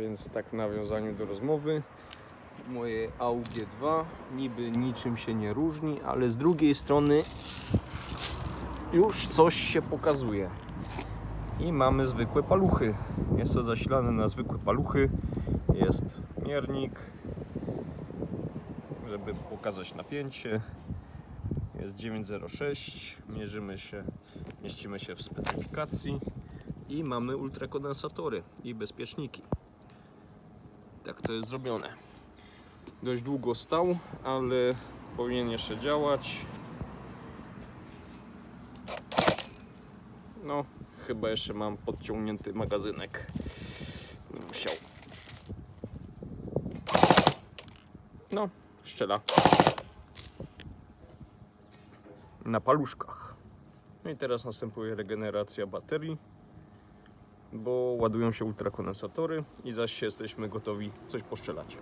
Więc tak w nawiązaniu do rozmowy. Moje AUG2 niby niczym się nie różni, ale z drugiej strony już coś się pokazuje. I mamy zwykłe paluchy. Jest to zasilane na zwykłe paluchy. Jest miernik, żeby pokazać napięcie. Jest 906. Mierzymy się, mieścimy się w specyfikacji. I mamy ultrakondensatory i bezpieczniki. Tak to jest zrobione. Dość długo stał, ale powinien jeszcze działać. No, chyba jeszcze mam podciągnięty magazynek. Musiał. No, szczela. Na paluszkach. No i teraz następuje regeneracja baterii, bo ładują się ultrakondensatory i zaś jesteśmy gotowi coś poszczelać.